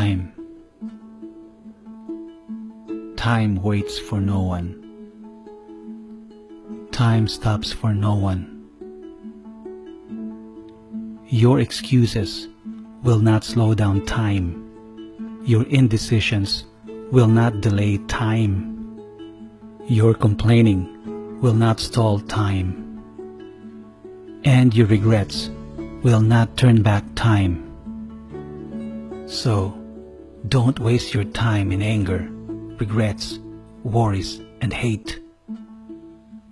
time. Time waits for no one. Time stops for no one. Your excuses will not slow down time. Your indecisions will not delay time. Your complaining will not stall time. And your regrets will not turn back time. So, don't waste your time in anger, regrets, worries, and hate.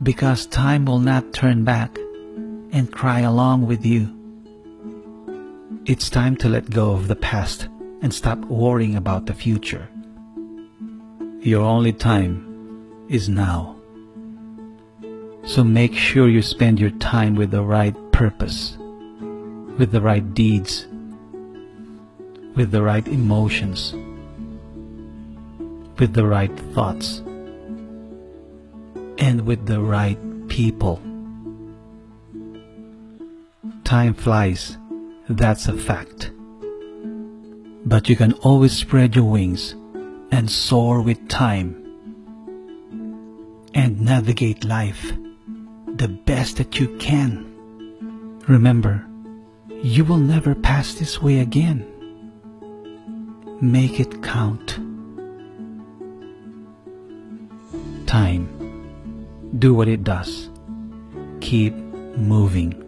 Because time will not turn back and cry along with you. It's time to let go of the past and stop worrying about the future. Your only time is now. So make sure you spend your time with the right purpose, with the right deeds, with the right emotions, with the right thoughts, and with the right people. Time flies that's a fact. But you can always spread your wings and soar with time and navigate life the best that you can. Remember, you will never pass this way again. Make it count. Time. Do what it does. Keep moving.